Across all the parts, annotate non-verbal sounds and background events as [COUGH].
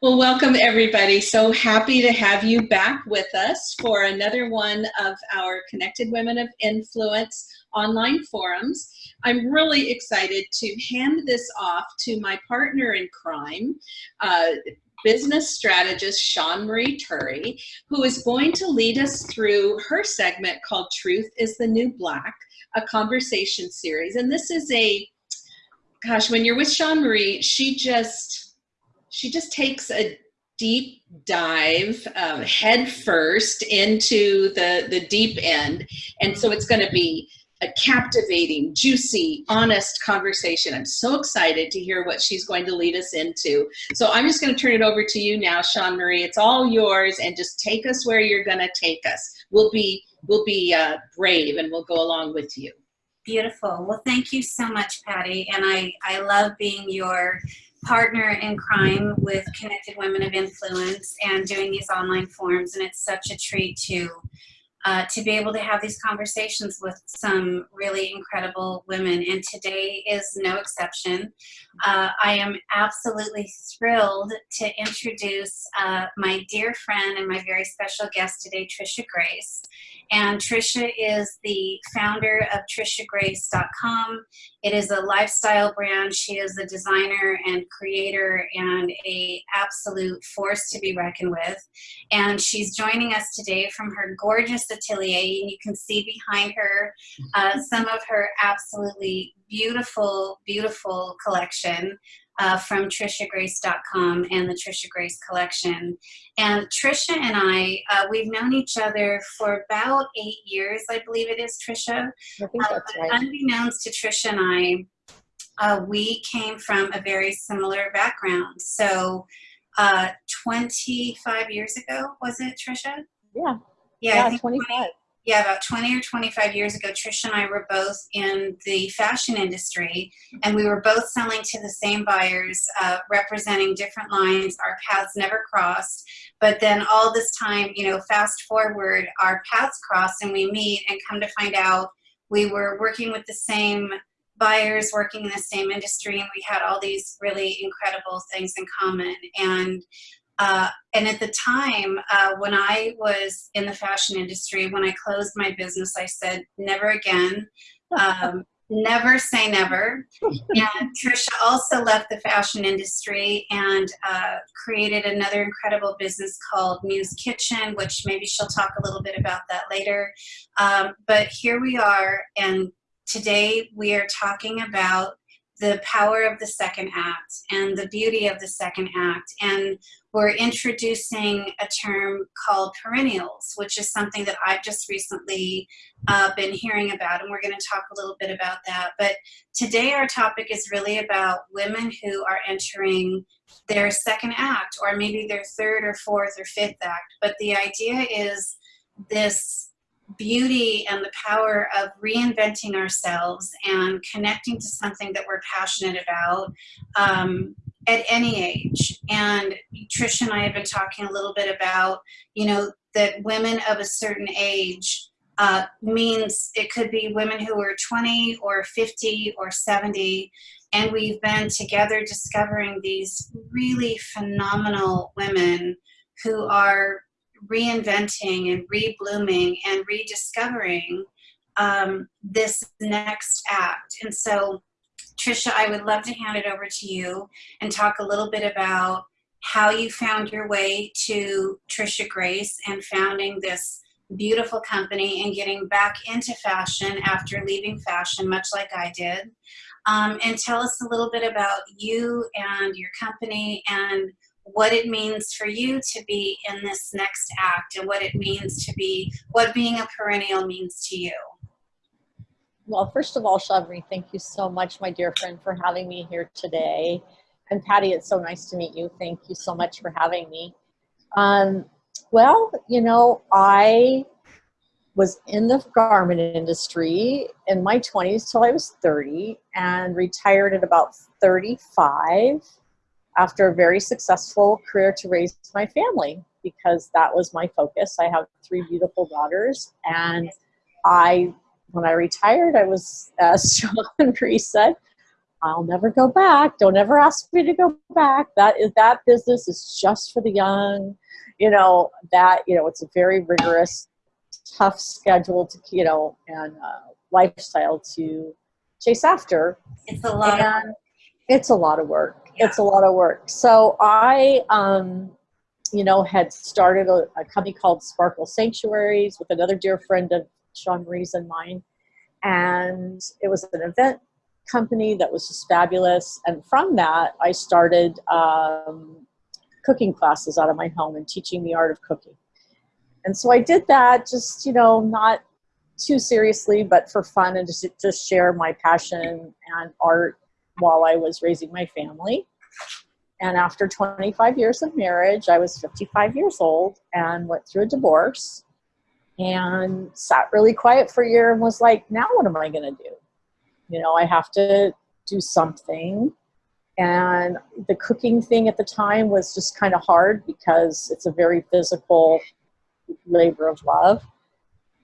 Well, welcome everybody. So happy to have you back with us for another one of our Connected Women of Influence online forums. I'm really excited to hand this off to my partner in crime, uh, business strategist Sean Marie Turry, who is going to lead us through her segment called Truth is the New Black, a conversation series. And this is a, gosh, when you're with Sean Marie, she just, she just takes a deep dive um, head first into the the deep end. And so it's going to be a captivating juicy honest conversation. I'm so excited to hear what she's going to lead us into. So i'm just going to turn it over to you now sean marie. It's all yours and just take us where you're going to take us. We'll be we'll be uh, brave and we'll go along with you. Beautiful. Well thank you so much patty and i i love being your partner in crime with Connected Women of Influence and doing these online forums. And it's such a treat to uh, to be able to have these conversations with some really incredible women. And today is no exception. Uh, I am absolutely thrilled to introduce uh, my dear friend and my very special guest today, Trisha Grace. And Trisha is the founder of TrishaGrace.com. It is a lifestyle brand. She is a designer and creator and a absolute force to be reckoned with. And she's joining us today from her gorgeous atelier. And you can see behind her uh, some of her absolutely beautiful, beautiful collection uh, from TrishaGrace.com and the Trisha Grace collection. And Trisha and I, uh, we've known each other for about eight years, I believe it is, Trisha. I think uh, that's right. Unbeknownst to Trisha and I, uh, we came from a very similar background. So uh, 25 years ago, was it, Trisha? Yeah. Yeah, yeah 25 yeah, about 20 or 25 years ago, Trisha and I were both in the fashion industry, and we were both selling to the same buyers, uh, representing different lines. Our paths never crossed. But then all this time, you know, fast forward, our paths cross and we meet and come to find out we were working with the same buyers, working in the same industry, and we had all these really incredible things in common. And uh, and at the time, uh, when I was in the fashion industry, when I closed my business, I said, never again. Um, [LAUGHS] never say never. [LAUGHS] And Trisha also left the fashion industry and uh, created another incredible business called Muse Kitchen, which maybe she'll talk a little bit about that later. Um, but here we are, and today we are talking about the power of the second act and the beauty of the second act. And we're introducing a term called perennials, which is something that I've just recently uh, been hearing about, and we're going to talk a little bit about that. But today our topic is really about women who are entering their second act, or maybe their third or fourth or fifth act. But the idea is this beauty and the power of reinventing ourselves and connecting to something that we're passionate about um, at any age. And Trish and I have been talking a little bit about, you know, that women of a certain age uh, means it could be women who are 20 or 50 or 70 and we've been together discovering these really phenomenal women who are reinventing and reblooming and rediscovering um, this next act. And so, Trisha, I would love to hand it over to you and talk a little bit about how you found your way to Trisha Grace and founding this beautiful company and getting back into fashion after leaving fashion, much like I did. Um, and tell us a little bit about you and your company and what it means for you to be in this next act and what it means to be, what being a perennial means to you. Well, first of all, Marie, thank you so much, my dear friend, for having me here today. And Patty, it's so nice to meet you. Thank you so much for having me. Um, well, you know, I was in the garment industry in my 20s till I was 30 and retired at about 35 after a very successful career to raise my family because that was my focus. I have three beautiful daughters, and I, when I retired, I was, as [LAUGHS] Sean Marie said, I'll never go back. Don't ever ask me to go back. That is that business is just for the young. You know that you know it's a very rigorous, tough schedule to you know and uh, lifestyle to chase after. It's a lot. And it's a lot of work. Yeah. It's a lot of work. So I, um, you know, had started a, a company called Sparkle Sanctuaries with another dear friend of Sean Marie's and mine, and it was an event company that was just fabulous. And from that, I started um, cooking classes out of my home and teaching the art of cooking. And so I did that just, you know, not too seriously, but for fun and just to share my passion and art while I was raising my family. And after 25 years of marriage, I was 55 years old and went through a divorce and sat really quiet for a year and was like, now what am I going to do? You know, I have to do something. And the cooking thing at the time was just kind of hard because it's a very physical labor of love.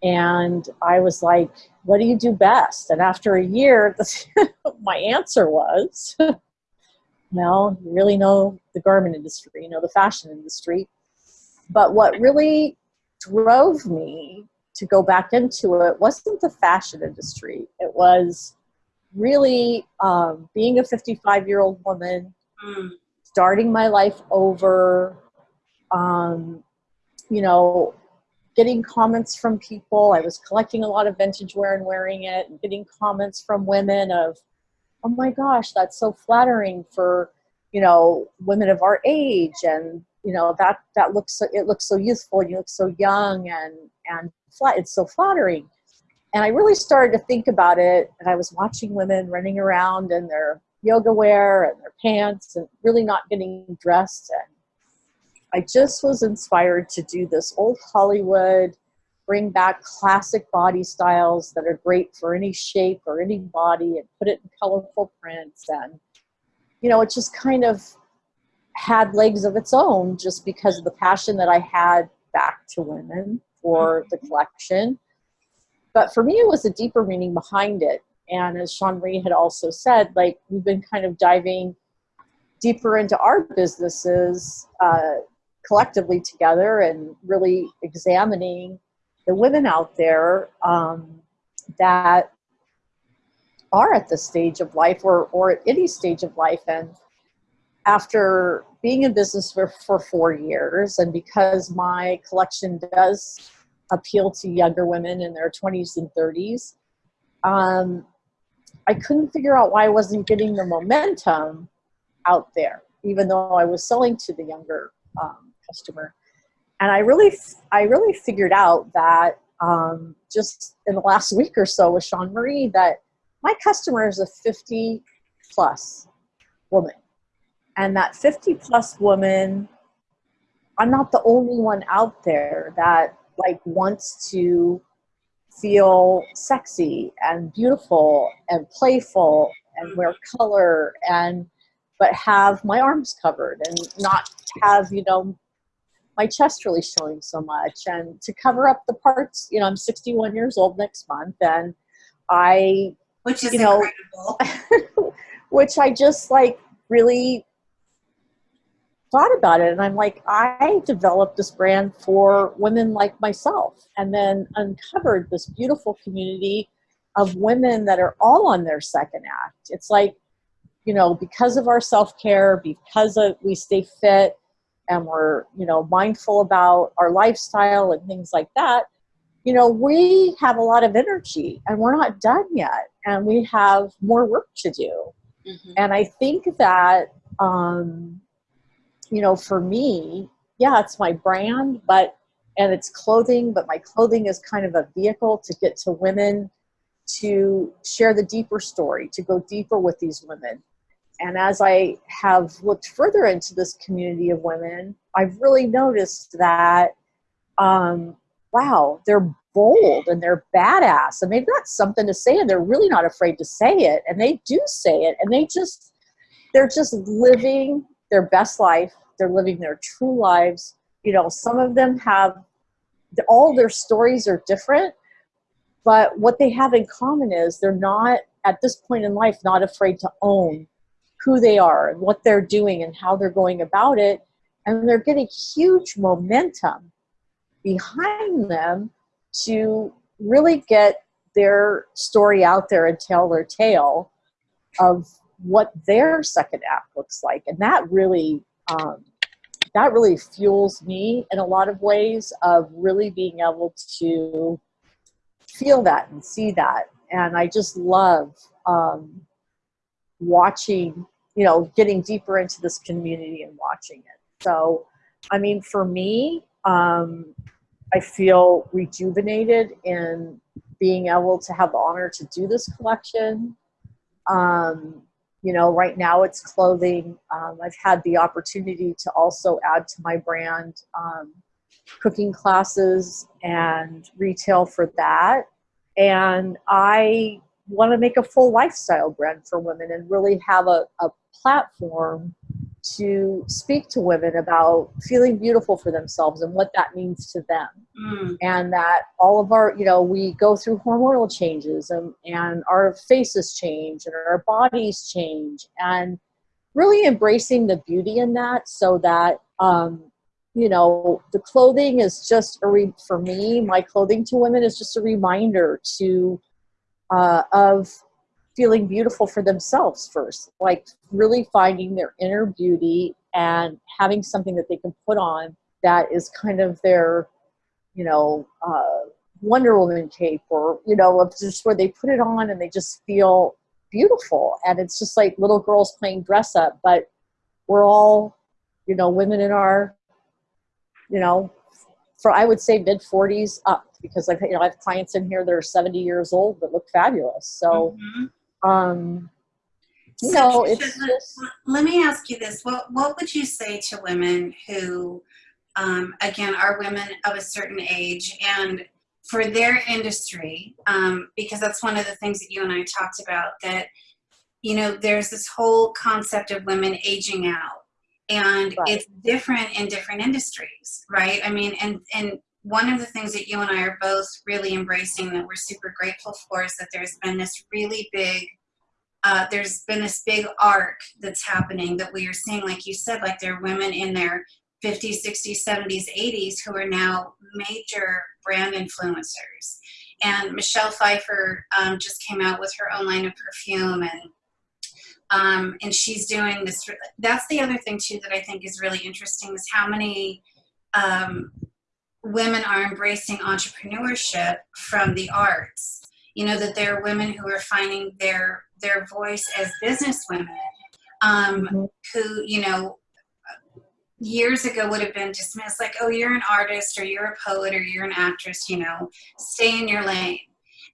And I was like, what do you do best? And after a year, [LAUGHS] my answer was, [LAUGHS] well, you really know the garment industry, you know the fashion industry. But what really drove me to go back into it wasn't the fashion industry. It was really um, being a 55 year old woman, mm. starting my life over, um, you know, getting comments from people. I was collecting a lot of vintage wear and wearing it, and getting comments from women of, oh my gosh, that's so flattering for, you know, women of our age. And, you know, that, that looks, so, it looks so youthful and you look so young and, and flat. It's so flattering. And I really started to think about it. And I was watching women running around in their yoga wear and their pants and really not getting dressed. And I just was inspired to do this old Hollywood, bring back classic body styles that are great for any shape or any body and put it in colorful prints. And, you know, it just kind of had legs of its own just because of the passion that I had back to women for the collection. But for me, it was a deeper meaning behind it. And as Sean Marie had also said, like we've been kind of diving deeper into our businesses uh, collectively together and really examining the women out there um, that are at this stage of life or, or at any stage of life. And after being in business for, for four years, and because my collection does appeal to younger women in their 20s and 30s, um, I couldn't figure out why I wasn't getting the momentum out there, even though I was selling to the younger um, customer. And I really, I really figured out that um, just in the last week or so with Sean Marie that my customer is a 50 plus woman. And that 50 plus woman, I'm not the only one out there that like wants to feel sexy and beautiful and playful and wear color and but have my arms covered and not have you know my chest really showing so much. And to cover up the parts you know i'm 61 years old next month and i which is you know incredible. [LAUGHS] which i just like really thought about it and i'm like i developed this brand for women like myself and then uncovered this beautiful community of women that are all on their second act it's like you know because of our self-care because of we stay fit and we're you know mindful about our lifestyle and things like that you know we have a lot of energy and we're not done yet and we have more work to do mm-hmm. and i think that um you know for me yeah it's my brand but and it's clothing but my clothing is kind of a vehicle to get to women to share the deeper story to go deeper with these women and as I have looked further into this community of women, I've really noticed that, um, wow, they're bold and they're badass and they've got something to say and they're really not afraid to say it. And they do say it and they just, they're just living their best life. They're living their true lives. You know, some of them have, all their stories are different, but what they have in common is they're not at this point in life not afraid to own who they are and what they're doing and how they're going about it and they're getting huge momentum behind them to really get their story out there and tell their tale of what their second act looks like. And that really um, that really fuels me in a lot of ways of really being able to feel that and see that. And i just love um, watching you know getting deeper into this community and watching it. So i mean for me um, i feel rejuvenated in being able to have the honor to do this collection. Um, you know right now it's clothing. Um, i've had the opportunity to also add to my brand um, cooking classes and retail for that. And i want to make a full lifestyle brand for women and really have a, a platform to speak to women about feeling beautiful for themselves and what that means to them Mm. and that all of our you know we go through hormonal changes and, and our faces change and our bodies change and really embracing the beauty in that so that um, you know the clothing is just a re- for me my clothing to women is just a reminder to uh, of feeling beautiful for themselves first like really finding their inner beauty and having something that they can put on that is kind of their you know, uh, Wonder Woman cape or, you know, just where they put it on and they just feel beautiful. And it's just like little girls playing dress up, but we're all, you know, women in our, you know, for I would say mid 40s up because like, you know, I have clients in here that are 70 years old that look fabulous. So, Mhm. Um, So, know, it's let- just, Let me ask you this: what what would you say to women who, um, again, are women of a certain age and for their industry? Um, because that's one of the things that you and I talked about. That you know, there's this whole concept of women aging out, and Right. it's different in different industries, right? I mean, and and one of the things that you and I are both really embracing that we're super grateful for is that there's been this really big uh, there's been this big arc that's happening that we are seeing, like you said, like there are women in their 50s, 60s, 70s, 80s who are now major brand influencers. And Michelle Pfeiffer um, just came out with her own line of perfume, and um, and she's doing this. That's the other thing too that I think is really interesting is how many um, women are embracing entrepreneurship from the arts you know that there are women who are finding their their voice as business women um, Mhm. who you know years ago would have been dismissed like oh you're an artist or you're a poet or you're an actress you know stay in your lane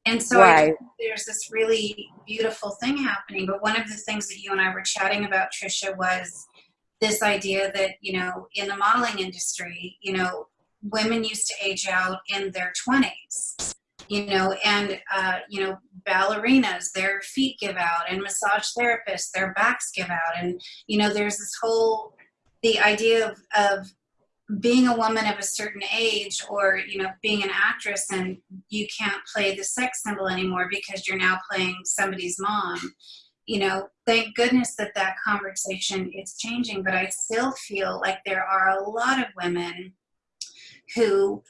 and so Right. think there's this really beautiful thing happening but one of the things that you and i were chatting about trisha was this idea that you know in the modeling industry you know women used to age out in their 20s you know and uh, you know ballerinas their feet give out and massage therapists their backs give out. And you know there's this whole the idea of, of being a woman of a certain age or you know being an actress and you can't play the sex symbol anymore because you're now playing somebody's mom you know thank goodness that that conversation is changing. But i still feel like there are a lot of women who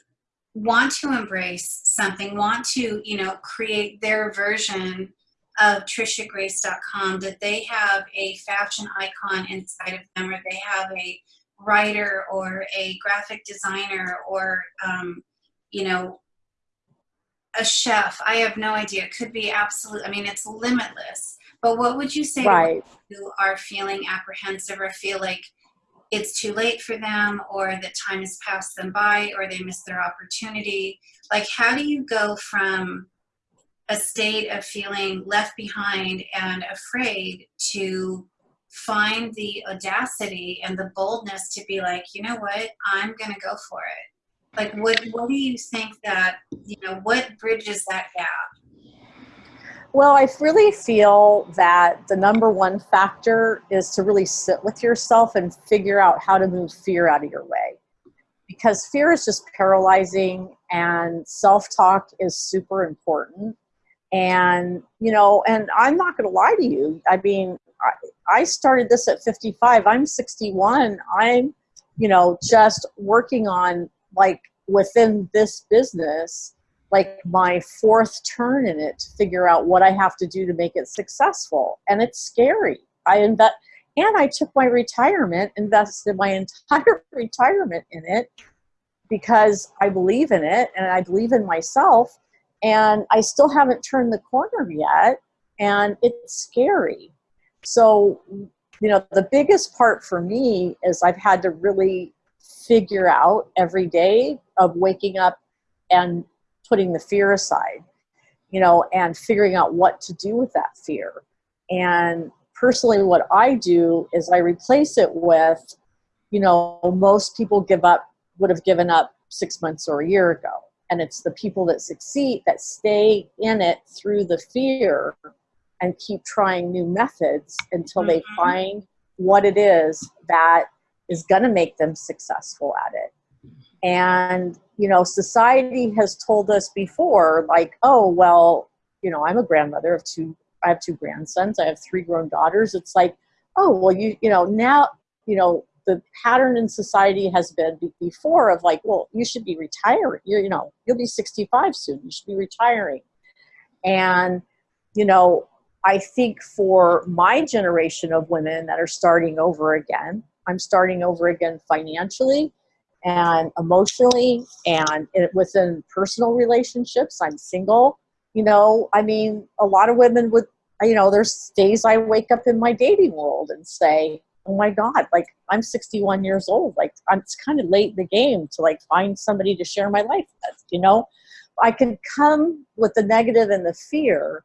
want to embrace something want to you know create their version of trishagrace.com that they have a fashion icon inside of them or they have a writer or a graphic designer or um, you know a chef. I have no idea. It could be absolute i mean it's limitless. But what would you say to who are feeling apprehensive or feel like it's too late for them or that time has passed them by or they missed their opportunity. Like how do you go from a state of feeling left behind and afraid to find the audacity and the boldness to be like you know what? I'm to go for it. Like what what do you think that you know what bridges that gap Well, I really feel that the number one factor is to really sit with yourself and figure out how to move fear out of your way. because fear is just paralyzing and self-talk is super important. And you know and i'm not going to lie to you. I mean I, I started this at 55 i'm 61 i'm you know just working on like within this business like my fourth turn in it to figure out what i have to do to make it successful and it's scary i invest and i took my retirement invested my [LAUGHS] entire retirement in it because i believe in it and i believe in myself and I still haven't turned the corner yet, and it's scary. So, you know, the biggest part for me is I've had to really figure out every day of waking up and putting the fear aside, you know, and figuring out what to do with that fear. And personally, what I do is I replace it with, you know, most people give up, would have given up six months or a year ago and it's the people that succeed that stay in it through the fear and keep trying new methods until they Mhm. find what it is that is going to make them successful at it and you know society has told us before like oh well you know i'm a grandmother of two i have two grandsons i have three grown daughters it's like oh well you you know now you know the pattern in society has been before of like, well, you should be retiring. You're, you know, you'll be 65 soon. You should be retiring. And, you know, I think for my generation of women that are starting over again, I'm starting over again financially and emotionally and it, within personal relationships. I'm single. You know, I mean, a lot of women would, you know, there's days I wake up in my dating world and say, oh my god like i'm 61 years old like i'm it's kind of late in the game to like find somebody to share my life with you know i can come with the negative and the fear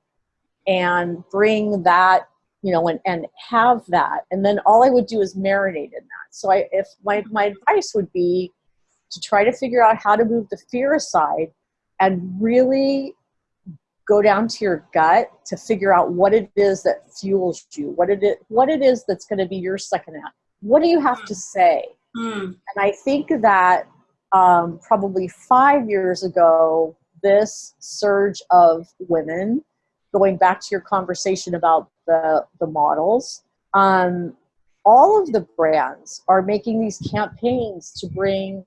and bring that you know and, and have that. And then all i would do is marinate in that. So i if my, my advice would be to try to figure out how to move the fear aside and really go down to your gut to figure out what it is that fuels you what it is what it is that's going to be your second act. What do you have to say? Mm. and i think that um, probably five years ago this surge of women going back to your conversation about the the models um, all of the brands are making these campaigns to bring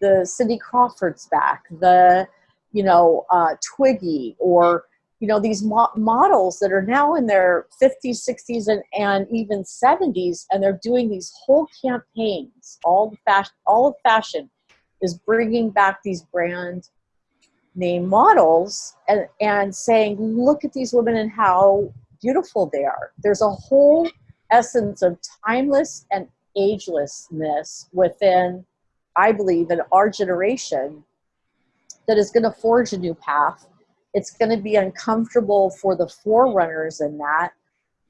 the cindy crawfords back the you know, uh, Twiggy or, you know, these mo- models that are now in their 50s, 60s, and, and even 70s, and they're doing these whole campaigns. All the fashion, all of fashion is bringing back these brand name models and, and saying, look at these women and how beautiful they are. There's a whole essence of timeless and agelessness within, I believe, in our generation that is going to forge a new path. It's going to be uncomfortable for the forerunners in that,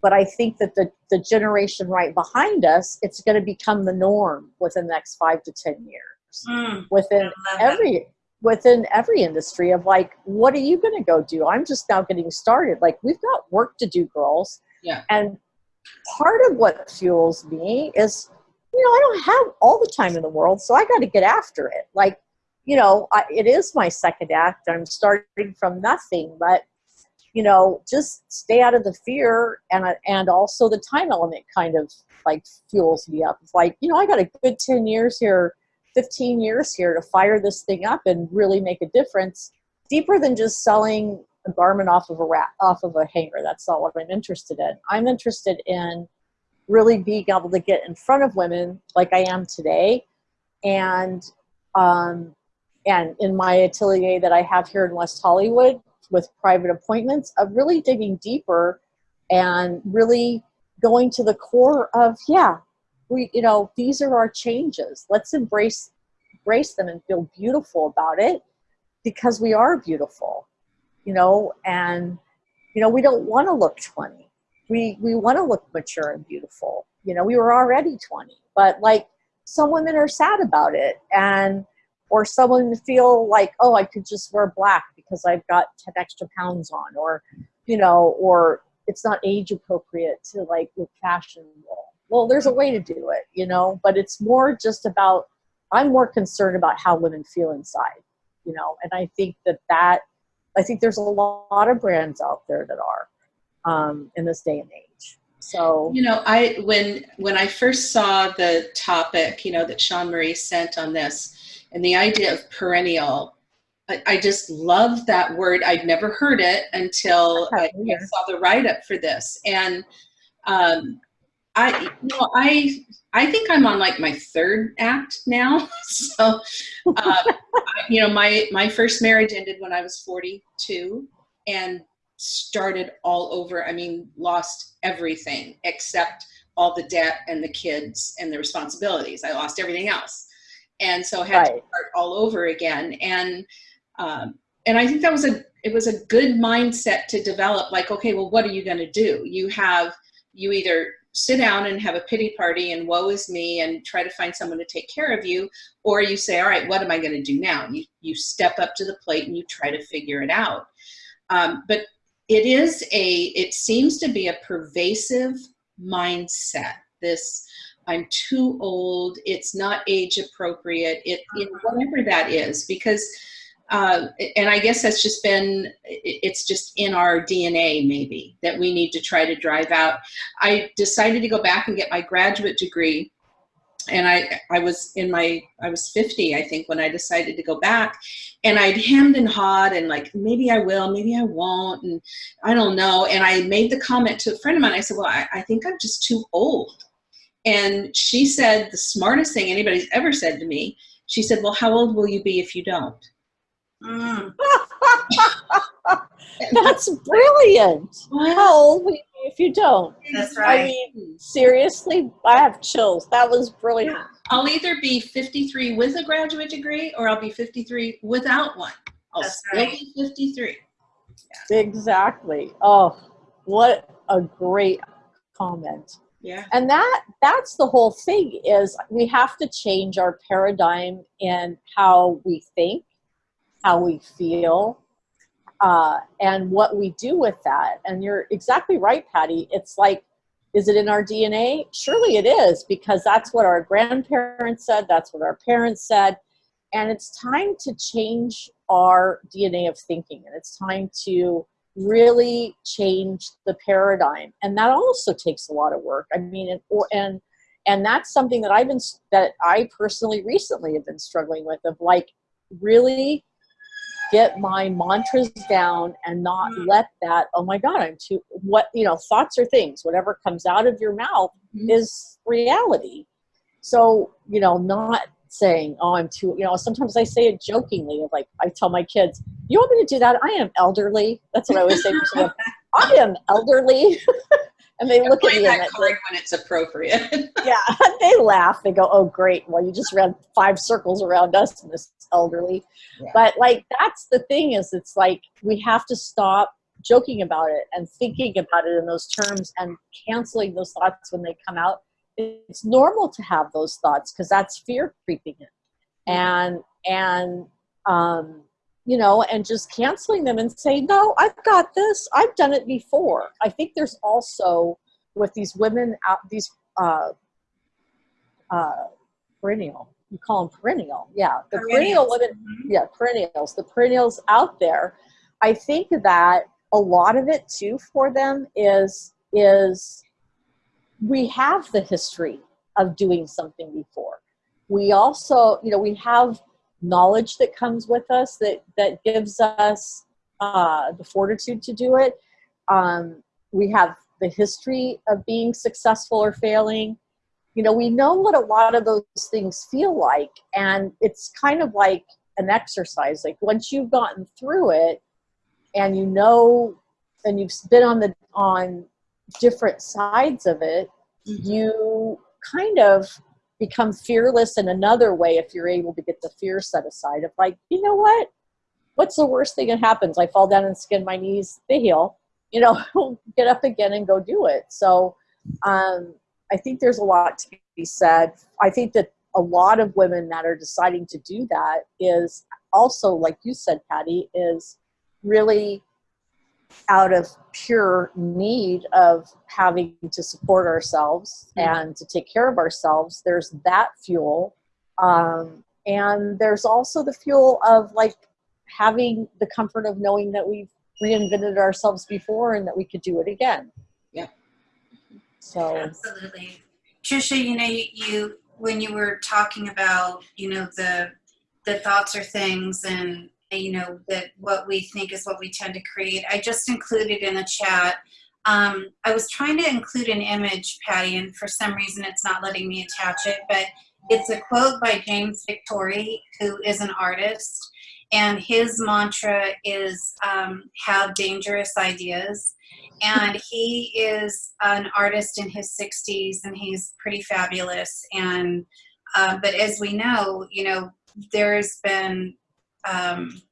but I think that the, the generation right behind us, it's going to become the norm within the next five to ten years. Mm. Within every within every industry of like, what are you going to go do? I'm just now getting started. Like we've got work to do, girls. Yeah. And part of what fuels me is, you know, I don't have all the time in the world, so I got to get after it. Like you know, I, it is my second act. I'm starting from nothing, but you know, just stay out of the fear, and and also the time element kind of like fuels me up. It's like you know, I got a good ten years here, fifteen years here to fire this thing up and really make a difference, deeper than just selling a garment off of a rack, off of a hanger. That's not what I'm interested in. I'm interested in really being able to get in front of women like I am today, and um, and in my atelier that I have here in West Hollywood with private appointments of really digging deeper and really going to the core of yeah we you know these are our changes. Let's embrace embrace them and feel beautiful about it because we are beautiful you know and you know we don't want to look 20 we we want to look mature and beautiful. You know we were already 20 but like some women are sad about it and or someone feel like oh i could just wear black because i've got 10 extra pounds on or you know or it's not age appropriate to like look fashionable well there's a way to do it you know but it's more just about I'm more concerned about how women feel inside, you know, and I think that that, I think there's a lot of brands out there that are um, in this day and age. So, You know, I when when I first saw the topic, you know, that Sean Marie sent on this, and the idea of perennial, I, I just love that word. I'd never heard it until I, I saw the write up for this, and um, I, you know, I I think I'm on like my third act now. [LAUGHS] so, uh, you know, my my first marriage ended when I was 42, and started all over. I mean, lost everything except all the debt and the kids and the responsibilities. I lost everything else. And so I had right. to start all over again. And, um, and I think that was a, it was a good mindset to develop like, okay, well, what are you going to do? You have, you either sit down and have a pity party and woe is me and try to find someone to take care of you, or you say, all right, what am I going to do now? You, you step up to the plate and you try to figure it out. Um, but it is a, it seems to be a pervasive mindset. This, I'm too old, it's not age appropriate, it, whatever that is, because, uh, and I guess that's just been, it's just in our DNA maybe, that we need to try to drive out. I decided to go back and get my graduate degree and I, I was in my, I was 50, I think, when I decided to go back and I'd hemmed and hawed and like, maybe I will, maybe I won't. And I don't know. And I made the comment to a friend of mine. I said, well, I, I think I'm just too old. And she said the smartest thing anybody's ever said to me. She said, well, how old will you be if you don't? Mm. [LAUGHS] That's brilliant. How old will you if you don't? That's right. I mean, seriously, I have chills. That was brilliant. Yeah. I'll either be 53 with a graduate degree or I'll be 53 without one. I'll That's still right. be 53. Yeah. Exactly. Oh, what a great comment. Yeah. And that that's the whole thing is we have to change our paradigm in how we think, how we feel, uh, and what we do with that. And you're exactly right, Patty. It's like, is it in our DNA? Surely it is, because that's what our grandparents said, that's what our parents said. And it's time to change our DNA of thinking, and it's time to really change the paradigm. And that also takes a lot of work. I mean, and, and and that's something that I've been that I personally recently have been struggling with of like really get my mantras down and not Mm. let that oh my god i'm too what you know thoughts are things. Whatever comes out of your mouth Mhm. is reality. So you know not saying oh i'm too you know sometimes i say it jokingly like i tell my kids you want me to do that? I am elderly. That's what i always say to them. [LAUGHS] I am elderly [LAUGHS] and they look at Play me and that they- card when it's appropriate. [LAUGHS] yeah, [LAUGHS] they laugh. They go, "Oh, great! Well, you just ran five circles around us, Miss Elderly." Yeah. But like, that's the thing is, it's like we have to stop joking about it and thinking about it in those terms and canceling those thoughts when they come out. It's normal to have those thoughts because that's fear creeping in, and and um, you know, and just canceling them and say, "No, I've got this. I've done it before." I think there's also with these women out these uh, uh, perennial. You call them perennial, yeah. The perennial women, Mhm. yeah, perennials. The perennials out there. I think that a lot of it too for them is is we have the history of doing something before. We also, you know, we have knowledge that comes with us that that gives us uh, the fortitude to do it. Um, we have the history of being successful or failing. You know, we know what a lot of those things feel like, and it's kind of like an exercise. Like once you've gotten through it, and you know, and you've been on the on different sides of it, you kind of become fearless in another way if you're able to get the fear set aside of like, you know what? What's the worst thing that happens? I fall down and skin my knees, they heal. You know, [LAUGHS] get up again and go do it. So um, I think there's a lot to be said. I think that a lot of women that are deciding to do that is also, like you said, Patty, is really out of pure need of having to support ourselves Mhm. and to take care of ourselves there's that fuel Um, and there's also the fuel of like having the comfort of knowing that we've reinvented ourselves before and that we could do it again. Yeah. So Absolutely. Trisha, you know, you, you when you were talking about, you know, the the thoughts or things and you know that what we think is what we tend to create. I just included in the chat. Um, I was trying to include an image, Patty, and for some reason it's not letting me attach it, but it's a quote by James Victore, who is an artist, and his mantra is um, have dangerous ideas. And he is an artist in his 60s, and he's pretty fabulous. And uh, but as we know, you know, there's been um,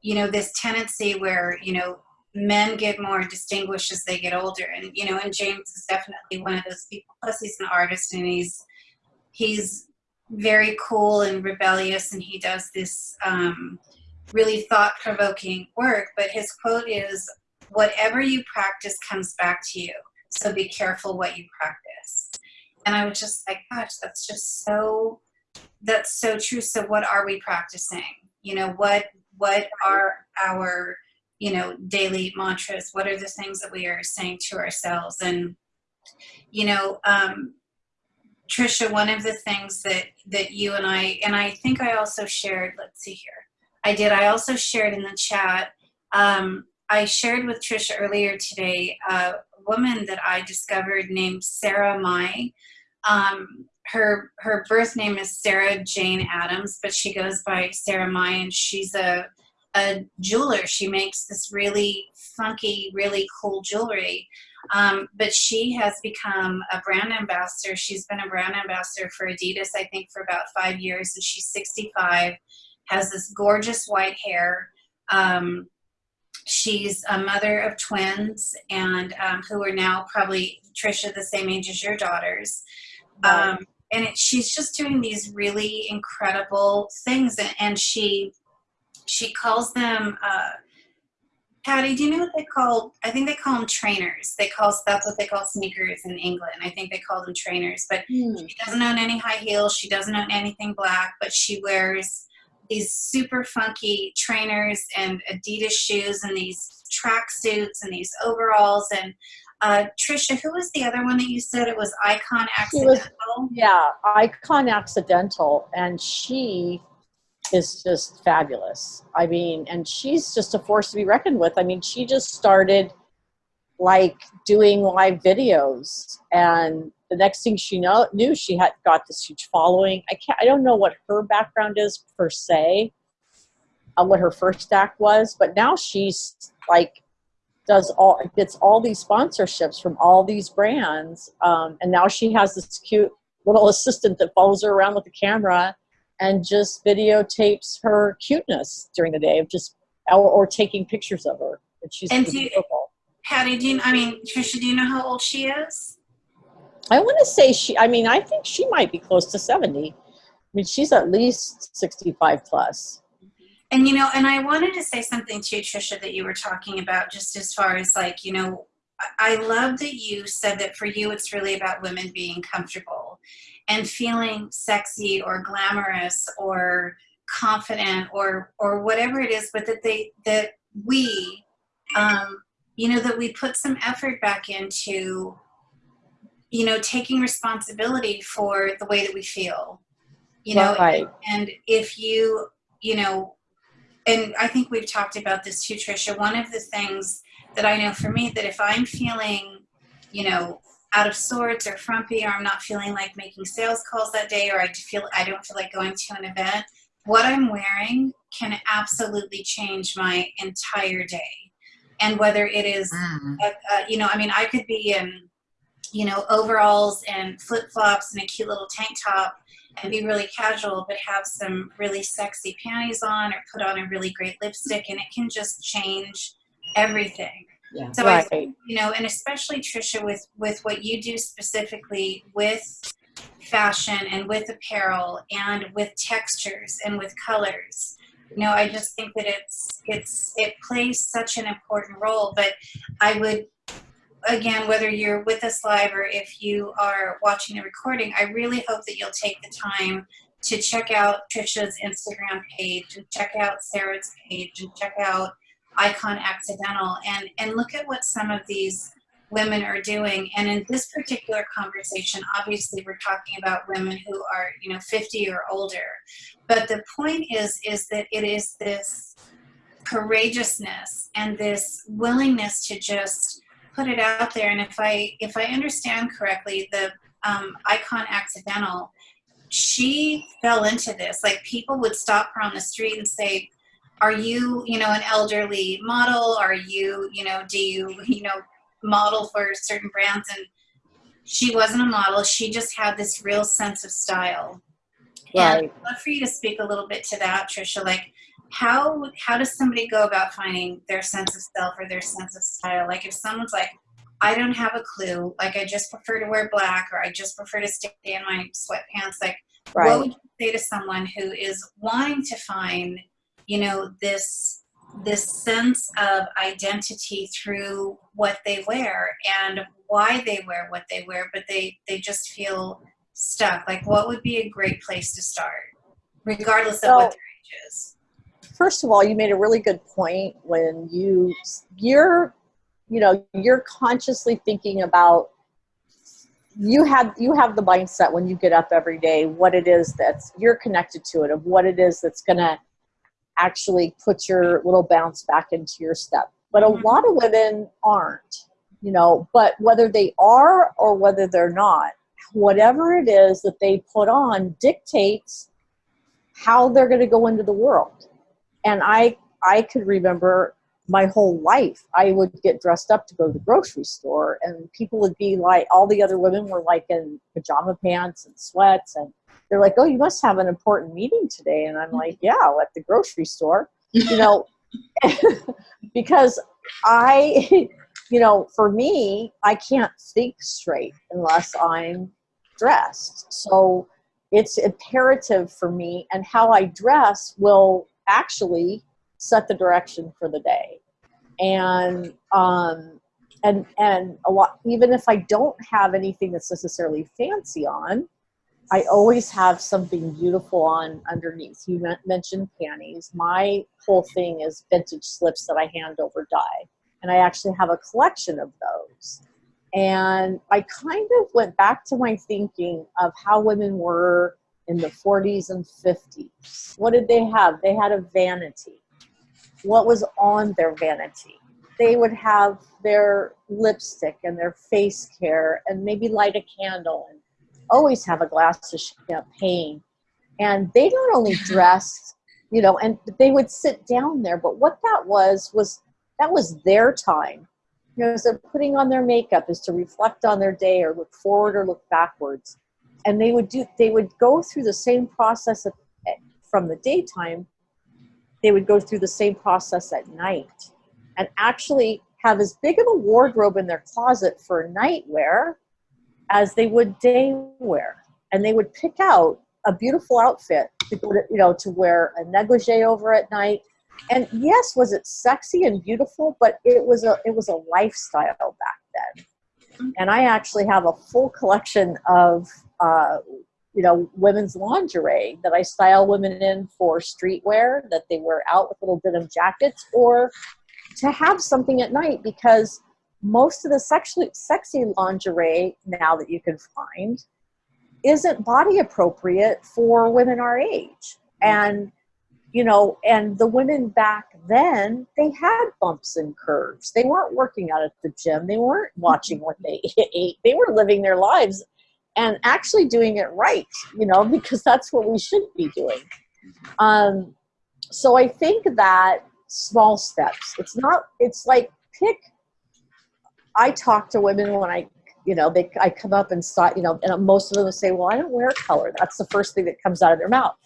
you know this tendency where you know men get more distinguished as they get older. And you know and james is definitely one of those people plus he's an artist and he's he's very cool and rebellious and he does this um, really thought-provoking work. But his quote is whatever you practice comes back to you. So be careful what you practice. And i was just like gosh that's just so that's so true. So what are we practicing you know what what are our you know daily mantras? What are the things that we are saying to ourselves? And you know um, trisha one of the things that that you and i and i think i also shared let's see here. I did. I also shared in the chat um, i shared with trisha earlier today a woman that i discovered named sarah mai um, her her birth name is Sarah Jane Adams, but she goes by Sarah Mai, and she's a a jeweler. She makes this really funky, really cool jewelry. Um, but she has become a brand ambassador. She's been a brand ambassador for Adidas, I think, for about five years, and she's 65. Has this gorgeous white hair. Um, she's a mother of twins, and um, who are now probably Trisha the same age as your daughters. Um, and it, she's just doing these really incredible things and, she she calls them uh, Patty, do you know what they call? I think they call them trainers. They call that's what they call sneakers in England. I think they call them trainers. But mm. she doesn't own any high heels. She doesn't own anything black. But she wears these super funky trainers and Adidas shoes and these track suits and these overalls. And uh, Trisha, who was the other one that you said it was Icon Accidental? Was, yeah, Icon Accidental, and she is just fabulous. I mean, and she's just a force to be reckoned with. I mean, she just started like doing live videos, and the next thing she know, knew, she had got this huge following. I can't, I don't know what her background is per se, uh, what her first act was, but now she's like does all gets all these sponsorships from all these brands um, and now she has this cute little assistant that follows her around with the camera and just videotapes her cuteness during the day of just or, or taking pictures of her and she's and do Patty, do you, I mean, Trisha, do you know how old she is? I want to say she, I mean, I think she might be close to 70. I mean, she's at least 65 plus. And you know, and I wanted to say something to you, Trisha, that you were talking about, just as far as like, you know, I love that you said that for you, it's really about women being comfortable and feeling sexy or glamorous or confident or or whatever it is, but that they that we, um, you know, that we put some effort back into, you know, taking responsibility for the way that we feel, you know, right. and if you, you know, and I think we've talked about this too, Trisha. One of the things that I know for me that if I'm feeling, you know, out of sorts or frumpy, or I'm not feeling like making sales calls that day, or I feel I don't feel like going to an event, what I'm wearing can absolutely change my entire day. And whether it is, mm. a, a, you know, I mean, I could be in, you know, overalls and flip flops and a cute little tank top and be really casual, but have some really sexy panties on or put on a really great lipstick, and it can just change everything. Yeah. So right. I, you know, and especially Trisha, with with what you do specifically with fashion and with apparel and with textures and with colors. You know, I just think that it's it's it plays such an important role. But I would again, whether you're with us live or if you are watching the recording, I really hope that you'll take the time to check out Trisha's Instagram page and check out Sarah's page and check out Icon Accidental and, and look at what some of these women are doing. And in this particular conversation, obviously we're talking about women who are, you know, 50 or older. But the point is, is that it is this courageousness and this willingness to just put it out there. And if I, if I understand correctly, the um, Icon Accidental, she fell into this. Like people would stop her on the street and say, are you, you know, an elderly model? Are you, you know, do you, you know, model for certain brands? And she wasn't a model. She just had this real sense of style. Right. And I'd love for you to speak a little bit to that, Trisha. Like, how how does somebody go about finding their sense of self or their sense of style? Like, if someone's like, I don't have a clue. Like, I just prefer to wear black, or I just prefer to stay in my sweatpants. Like, Right. what would you say to someone who is wanting to find, you know, this this sense of identity through what they wear and why they wear what they wear, but they they just feel stuck. Like, what would be a great place to start, regardless of So- what their age is? First of all, you made a really good point when you you're you know you're consciously thinking about you have you have the mindset when you get up every day what it is that's you're connected to it of what it is that's going to actually put your little bounce back into your step but a Mhm. lot of women aren't you know but whether they are or whether they're not whatever it is that they put on dictates how they're going to go into the world and i i could remember my whole life i would get dressed up to go to the grocery store and people would be like all the other women were like in pajama pants and sweats and they're like oh you must have an important meeting today. And i'm like yeah at the grocery store. You know [LAUGHS] because i [LAUGHS] you know for me i can't think straight unless i'm dressed. So it's imperative for me and how i dress will actually set the direction for the day. And um and and a lot even if i don't have anything that's necessarily fancy on i always have something beautiful on underneath. You mentioned panties. My whole thing is vintage slips that i hand over dye. And i actually have a collection of those. And i kind of went back to my thinking of how women were in the 40s and 50s what did they have they had a vanity what was on their vanity. They would have their lipstick and their face care and maybe light a candle and always have a glass of champagne. And they not only dressed, you know, and they would sit down there, but what that was was that was their time. You know, as they're putting on their makeup is to reflect on their day or look forward or look backwards. And they would do they would go through the same process of, from the daytime they would go through the same process at night and actually have as big of a wardrobe in their closet for nightwear as they would day wear. And they would pick out a beautiful outfit to go to, you know, to wear a negligee over at night. And yes, was it sexy and beautiful, but it was a it was a lifestyle back then. Mm-hmm. And I actually have a full collection of uh, you know, women's lingerie that I style women in for streetwear that they wear out with little denim jackets or to have something at night because most of the sexually sexy lingerie now that you can find isn't body appropriate for women our age. And you know, and the women back then, they had bumps and curves. They weren't working out at the gym. They weren't watching what they [LAUGHS] ate. They were living their lives and actually doing it right, you know, because that's what we should be doing. Um, so I think that small steps, it's not, it's like pick, I talk to women when I, you know, they, I come up and saw, you know, and most of them say, well, I don't wear color. That's the first thing that comes out of their mouth.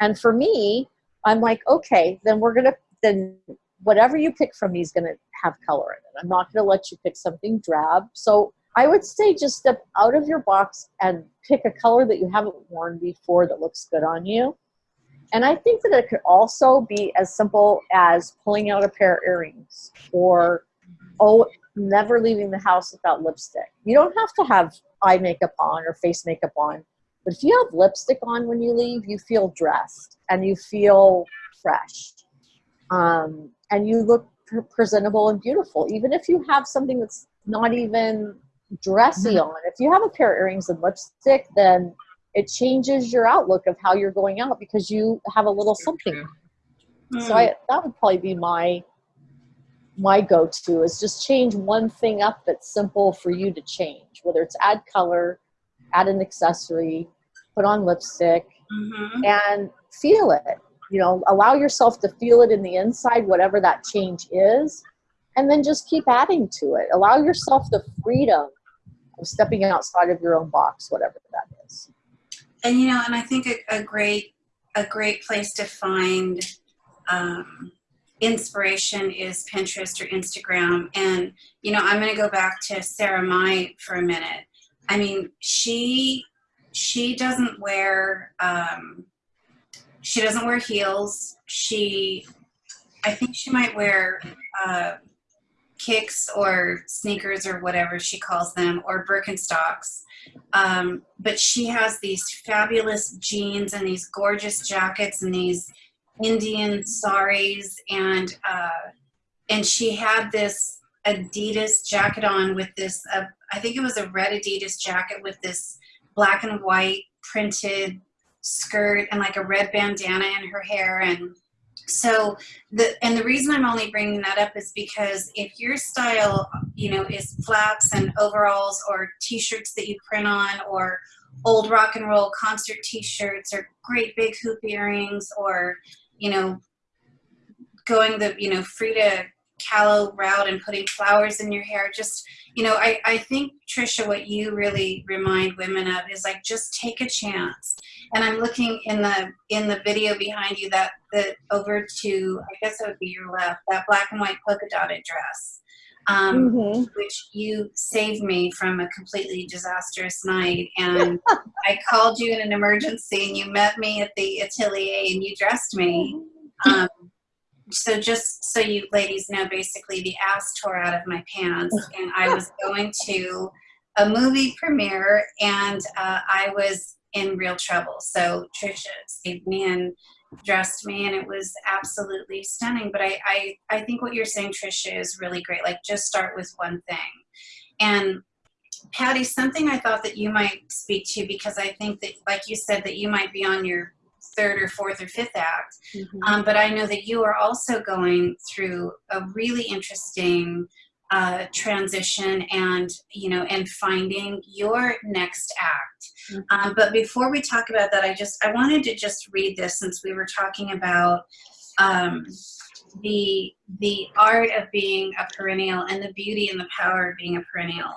And for me, I'm like, okay, then we're going to, then whatever you pick from me is going to have color in it. I'm not going to let you pick something drab. So I would say just step out of your box and pick a color that you haven't worn before that looks good on you. And I think that it could also be as simple as pulling out a pair of earrings or, oh, never leaving the house without lipstick. You don't have to have eye makeup on or face makeup on. But if you have lipstick on when you leave, you feel dressed and you feel fresh. Um, and you look presentable and beautiful, even if you have something that's not even dressy Mm-hmm. on. If you have a pair of earrings and lipstick, then it changes your outlook of how you're going out because you have a little something. So I, that would probably be my my go-to is just change one thing up that's simple for you to change, whether it's add color, add an accessory, put on lipstick, Mhm. and feel it. You know, allow yourself to feel it in the inside, whatever that change is, and then just keep adding to it. Allow yourself the freedom stepping outside of your own box, whatever that is. and you know and i think a, a great a great place to find um, inspiration is pinterest or instagram. And you know i'm going to go back to sarah mai for a minute. I mean she she doesn't wear um, she doesn't wear heels. She i think she might wear uh, kicks or sneakers or whatever she calls them or birkenstocks. Um, but she has these fabulous jeans and these gorgeous jackets and these Indian saris and uh, and she had this Adidas jacket on with this uh, I think it was a red Adidas jacket with this black and white printed skirt and like a red bandana in her hair and so the and the reason I'm only bringing that up is because if your style you know is flaps and overalls or t-shirts that you print on or old rock and roll concert t-shirts or great big hoop earrings or you know going the you know Frida Kahlo route and putting flowers in your hair just you know I, I think Trisha what you really remind women of is like just take a chance and I'm looking in the in the video behind you that that over to I guess that would be your left that black and white polka dotted dress um, Mm-hmm. which you saved me from a completely disastrous night. And I called you in an emergency, and you met me at the atelier, and you dressed me. Um, so just so you ladies know, basically the ass tore out of my pants, and I was [LAUGHS] going to a movie premiere, and uh, I was in real trouble. So Trisha saved me and dressed me and it was absolutely stunning. But I, I i think what you're saying trisha is really great. Like just start with one thing. And patty something i thought that you might speak to because i think that like you said that you might be on your third or fourth or fifth act. Um, but i know that you are also going through a really interesting uh, transition and you know and finding your next act um, but before we talk about that i just i wanted to just read this since we were talking about um, the the art of being a perennial and the beauty and the power of being a perennial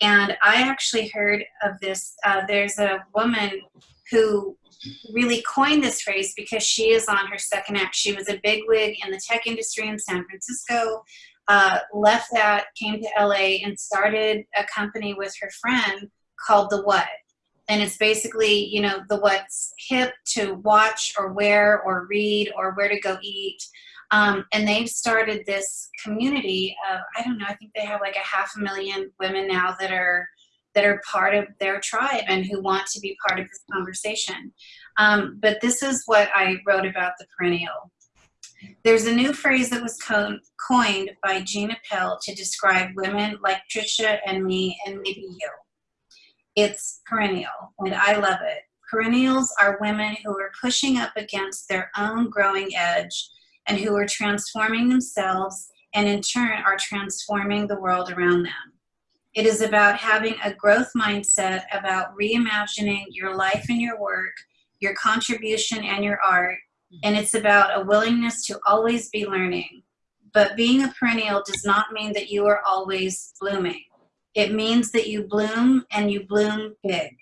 and i actually heard of this uh, there's a woman who really coined this phrase because she is on her second act she was a bigwig in the tech industry in san francisco uh, left that, came to LA, and started a company with her friend called The What. And it's basically, you know, the what's hip to watch or wear or read or where to go eat. Um, and they've started this community of, I don't know, I think they have like a half a million women now that are that are part of their tribe and who want to be part of this conversation. Um, but this is what I wrote about the perennial. There's a new phrase that was co- coined by Gina Pell to describe women like Trisha and me and maybe you. It's perennial, and I love it. Perennials are women who are pushing up against their own growing edge and who are transforming themselves and in turn are transforming the world around them. It is about having a growth mindset about reimagining your life and your work, your contribution and your art, and it's about a willingness to always be learning. But being a perennial does not mean that you are always blooming. It means that you bloom and you bloom big,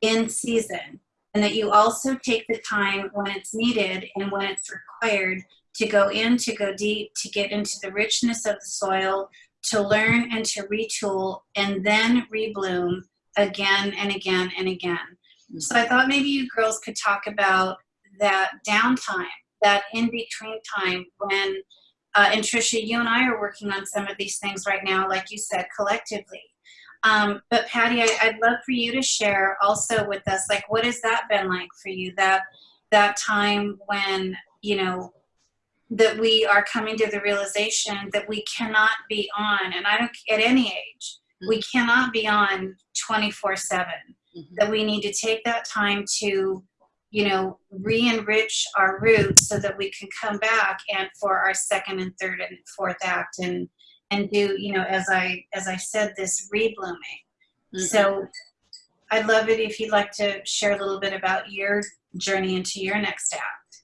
in season, and that you also take the time when it's needed and when it's required to go in, to go deep, to get into the richness of the soil, to learn and to retool, and then rebloom again and again and again. Mm. So I thought maybe you girls could talk about that downtime, that in between time when, uh, and Trisha, you and I are working on some of these things right now, like you said, collectively. Um, but Patty, I, I'd love for you to share also with us, like, what has that been like for you? That that time when you know that we are coming to the realization that we cannot be on, and I don't at any age, we cannot be on twenty four seven. Mhm. That we need to take that time to you know, re-enrich our roots so that we can come back and for our second and third and fourth act and and do, you know, as I as I said, this reblooming. Mhm. So I'd love it if you'd like to share a little bit about your journey into your next act.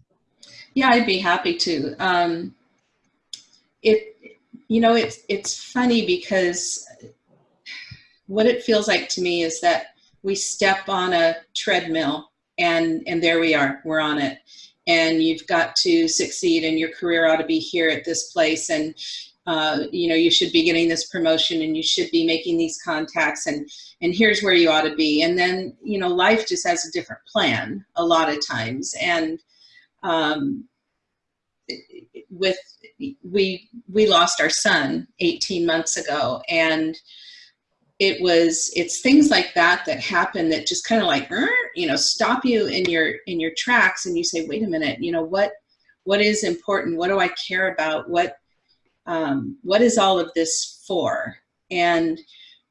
Yeah, I'd be happy to. Um, it, you know, it's it's funny because what it feels like to me is that we step on a treadmill and and there we are, we're on it, and you've got to succeed, and your career ought to be here at this place, and uh, you know you should be getting this promotion, and you should be making these contacts, and and here's where you ought to be, and then you know life just has a different plan a lot of times, and um, with we we lost our son 18 months ago and it was it's things like that that happen that just kind of like "Er," you know stop you in your in your tracks and you say wait a minute you know what what is important what do i care about what um, what is all of this for and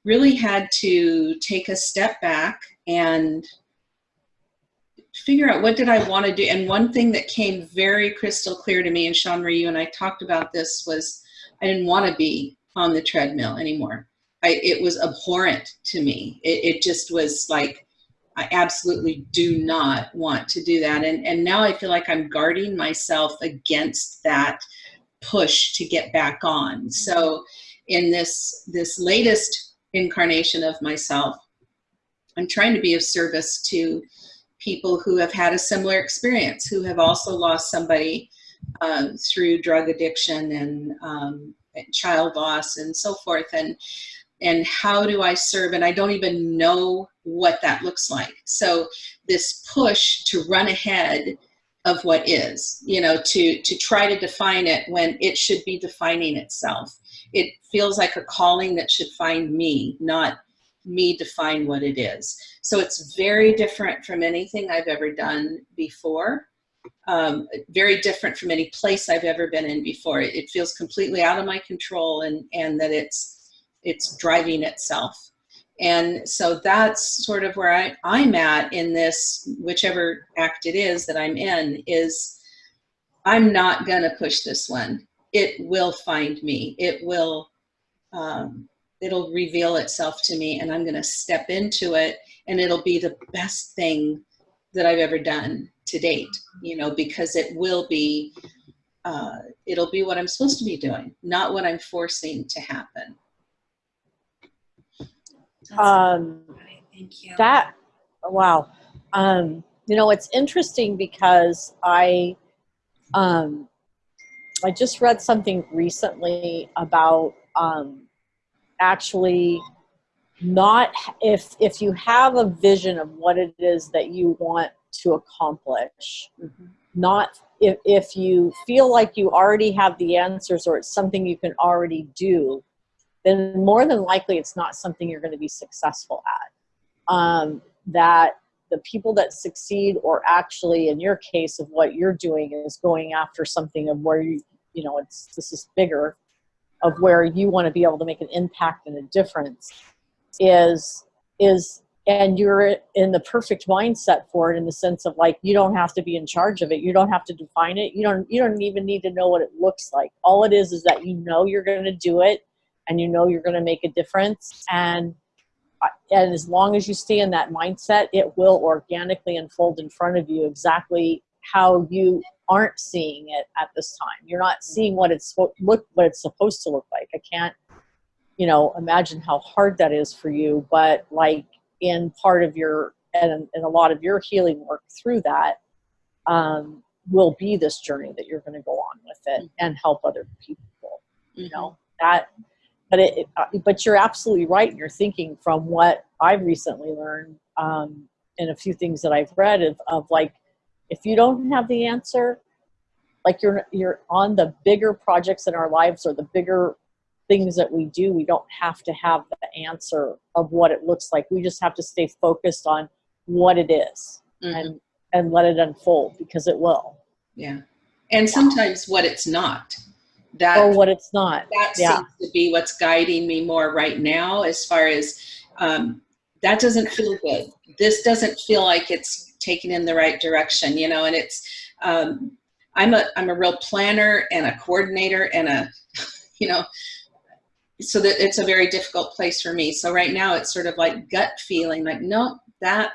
really had to take a step back and figure out what did I want to do. And one thing that came very crystal clear to me, and Sean Marie, you and I talked about this, was I didn't want to be on the treadmill anymore. I, it was abhorrent to me. It, it just was like, I absolutely do not want to do that. And, and now I feel like I'm guarding myself against that push to get back on. So in this, this latest incarnation of myself, I'm trying to be of service to people who have had a similar experience, who have also lost somebody um, through drug addiction and um, child loss and so forth. And and how do I serve? And I don't even know what that looks like. So this push to run ahead of what is, you know, to to try to define it when it should be defining itself. It feels like a calling that should find me, not me define what it is. So it's very different from anything I've ever done before. Um, very different from any place I've ever been in before. It, feels completely out of my control and, and that it's, it's driving itself. And so that's sort of where I, I'm at in this, whichever act it is that I'm in, is I'm not going to push this one. It will find me. It will, um, it'll reveal itself to me and I'm going to step into it and it'll be the best thing that I've ever done to date, you know, because it will be, uh, it'll be what I'm supposed to be doing, not what I'm forcing to happen. Um. Thank you. that wow um you know it's interesting because i um i just read something recently about um actually not if if you have a vision of what it is that you want to accomplish not if, if you feel like you already have the answers or it's something you can already do then more than likely it's not something you're going to be successful at. Um, that the people that succeed or actually in your case of what you're doing is going after something of where you you know it's this is bigger of where you want to be able to make an impact and a difference is is and you're in the perfect mindset for it in the sense of like you don't have to be in charge of it. You don't have to define it. You don't you don't even need to know what it looks like. All it is is that you know you're going to do it and you know you're going to make a difference. And uh, and as long as you stay in that mindset it will organically unfold in front of you exactly how you aren't seeing it at this time. You're not seeing what it's look what it's supposed to look like. I can't you know imagine how hard that is for you but like in part of your and, and a lot of your healing work through that um, will be this journey that you're going to go on with it and help other people you know? That but it, uh, but you're absolutely right you're thinking from what i've recently learned um, and a few things that i've read of, of like if you don't have the answer like you're you're on the bigger projects in our lives or the bigger things that we do, we don't have to have the answer of what it looks like. We just have to stay focused on what it is Mhm. and and let it unfold because it will. yeah. And sometimes what it's not. That Or what it's not. that Yeah. seems to be what's guiding me more right now as far as um, that doesn't feel good this doesn't feel like it's taking in the right direction you know and it's um, i'm a i'm a real planner and a coordinator and a [LAUGHS] you know so that it's a very difficult place for me so right now it's sort of like gut feeling like no that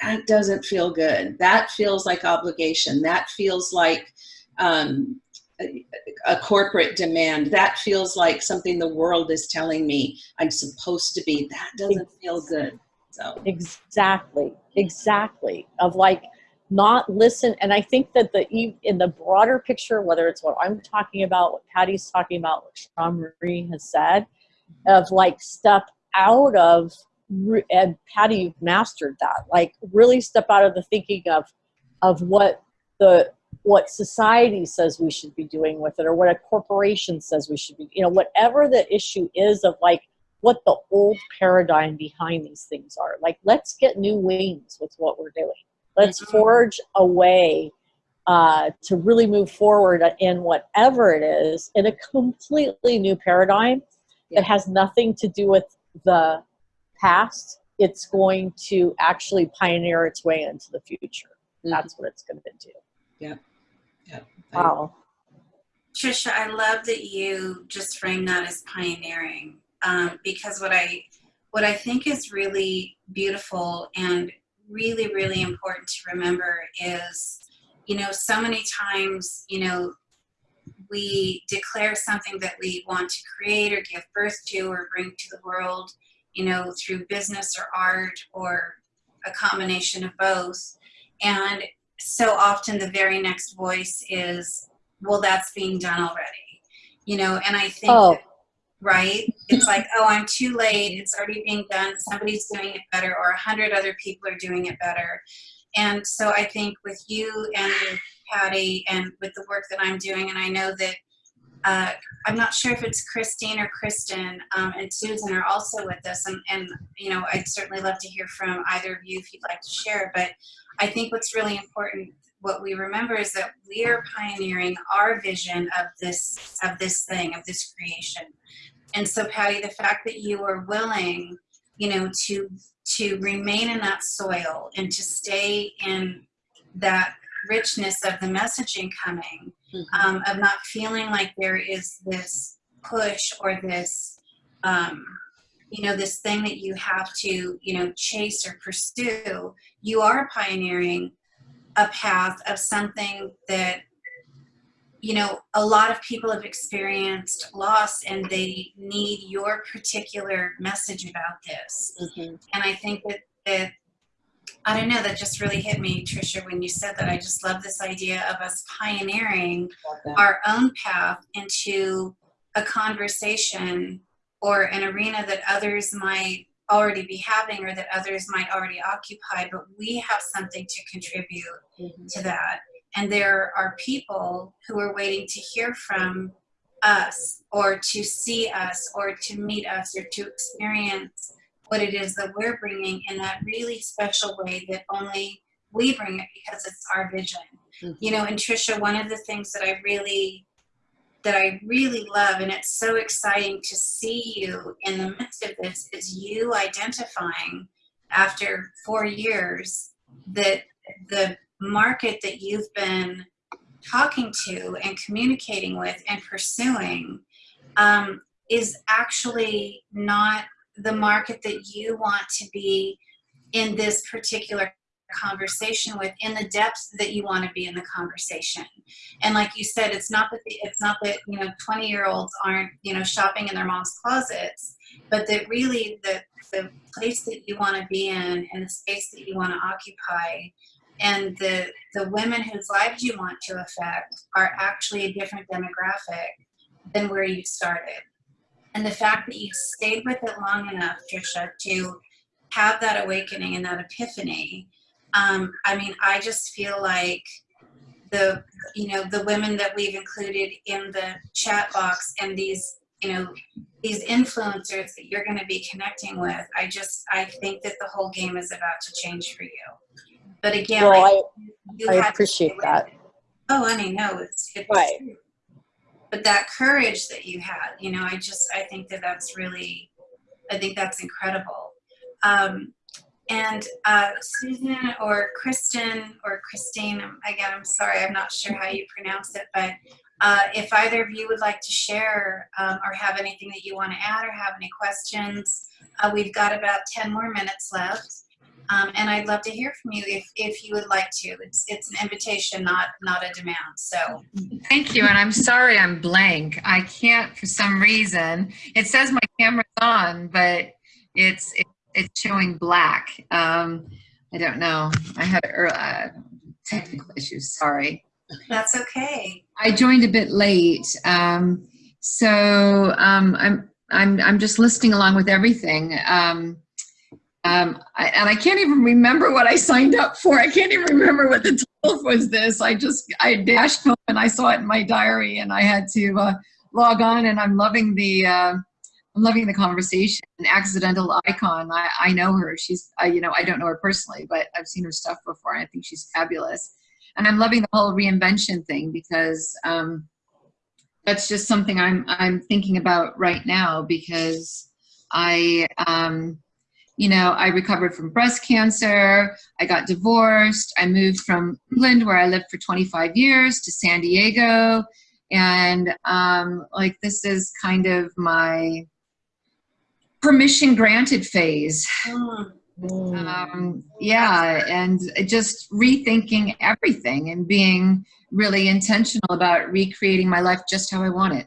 that doesn't feel good that feels like obligation that feels like um, a, corporate demand that feels like something the world is telling me i'm supposed to be that doesn't feel good so Exactly. Exactly. Of like not listen. And I think that the in the broader picture, whether it's what I'm talking about, what Patty's talking about, what Sean Marie has said, of like step out of and Patty you've mastered that. Like really step out of the thinking of of what the what society says we should be doing with it or what a corporation says we should be you know whatever the issue is of like what the old paradigm behind these things are. Like, let's get new wings with what we're doing. Let's Mhm. forge a way uh, to really move forward in whatever it is in a completely new paradigm Yeah. that has nothing to do with the past. It's going to actually pioneer its way into the future. That's what it's going to do. yeah Wow. Trisha, I love that you just frame that as pioneering um, because what I what I think is really beautiful and really really important to remember is you know so many times you know we declare something that we want to create or give birth to or bring to the world you know through business or art or a combination of both and so often the very next voice is well that's being done already you know and i think Oh. that, right? It's like oh i'm too late. It's already being done. Somebody's doing it better or a hundred other people are doing it better. And so i think with you and with patty and with the work that i'm doing and i know that uh, i'm not sure if it's christine or kristen um, and susan are also with us and, and you know i'd certainly love to hear from either of you if you'd like to share but i think what's really important what we remember is that we are pioneering our vision of this of this thing of this creation. And so patty the fact that you are willing you know to to remain in that soil and to stay in that richness of the messaging coming Mhm. um, of not feeling like there is this push or this um, you know this thing that you have to you know chase or pursue you are pioneering a path of something that you know a lot of people have experienced loss and they need your particular message about this Mhm. and i think that that i don't know that just really hit me trisha when you said that i just love this idea of us pioneering our own path into a conversation or an arena that others might already be having or that others might already occupy but we have something to contribute Mhm. to that. And there are people who are waiting to hear from us or to see us or to meet us or to experience what it is that we're bringing in that really special way that only we bring it because it's our vision. Mhm. You know, and Trisha, one of the things that I really that I really love and it's so exciting to see you in the midst of this is you identifying after 4 years that the market that you've been talking to and communicating with and pursuing um, is actually not the market that you want to be in this particular conversation with in the depth that you want to be in the conversation. And like you said it's not that the, it's not that you know 20 year olds aren't you know shopping in their mom's closets but that really the the place that you want to be in and the space that you want to occupy and the the women whose lives you want to affect are actually a different demographic than where you started and the fact that you stayed with it long enough trisha to have that awakening and that epiphany um, i mean i just feel like the you know the women that we've included in the chat box and these you know, these influencers that you're going to be connecting with. I just, I think that the whole game is about to change for you. But again, Well, like, I, you I appreciate that. it. Oh, honey, no, it's, it's Right. true. But that courage that you had, you know, I just, I think that that's really, I think that's incredible. Um, and uh, Susan or Kristen or Christine, um, again, I'm sorry, I'm not sure how you pronounce it, but uh, if either of you would like to share um, or have anything that you want to add or have any questions, uh, we've got about 10 more minutes left. Um, and I'd love to hear from you if, if you would like to. It's, it's an invitation, not, not a demand. So, Thank you, and I'm sorry I'm blank. I can't for some reason. It says my camera's on, but it's it, it's showing black. Um, I don't know. I had uh, technical issues. Sorry. that's okay. I joined a bit late, um, so um, I'm I'm I'm just listening along with everything. Um, um, I, and I can't even remember what I signed up for. I can't even remember what the title was. This I just I dashed home and I saw it in my diary, and I had to uh, log on. And I'm loving the uh, I'm loving the conversation. An accidental icon. I, I know her. She's I, you know I don't know her personally, but I've seen her stuff before. And I think she's fabulous and I'm loving the whole reinvention thing because um, that's just something I'm I'm thinking about right now because I um, you know I recovered from breast cancer. I got divorced. I moved from England where I lived for 25 years to San Diego, and um, like this is kind of my permission granted phase Mm, um, yeah, and just rethinking everything and being really intentional about recreating my life just how I want it.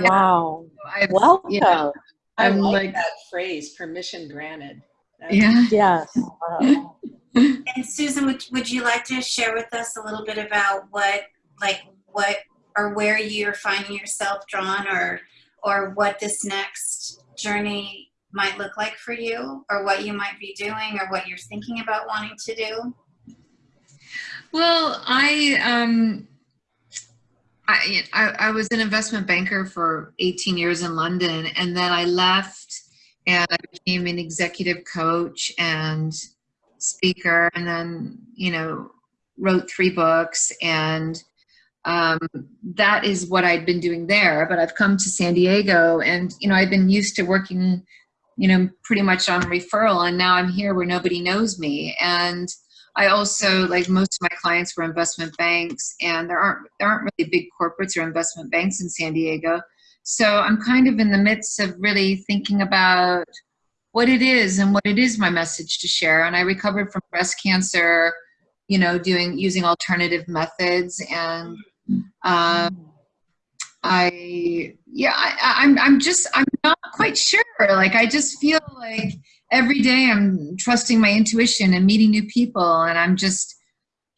Wow. I've, Welcome. yeah, I I'm like, like- that phrase, permission granted. That's- yeah. Yes. Wow. And Susan, would, would you like to share with us a little bit about what, like, what or where you're finding yourself drawn, or or what this next journey might look like for you, or what you might be doing, or what you're thinking about wanting to do? Well, I um, I, I was an investment banker for 18 years in London, and then I left and I became an executive coach and speaker, and then you know wrote three books, and um, that is what I'd been doing there. But I've come to San Diego, and you know I've been used to working, you know, pretty much on referral, and now I'm here where nobody knows me, and I also like most of my clients were investment banks, and there aren't there aren't really big corporates or investment banks in San Diego. So I'm kind of in the midst of really thinking about what it is and what it is my message to share. And I recovered from breast cancer, you know, doing using alternative methods, and um, I yeah, I, I'm I'm just I'm not quite sure. Like I just feel like every day I'm trusting my intuition and meeting new people, and I'm just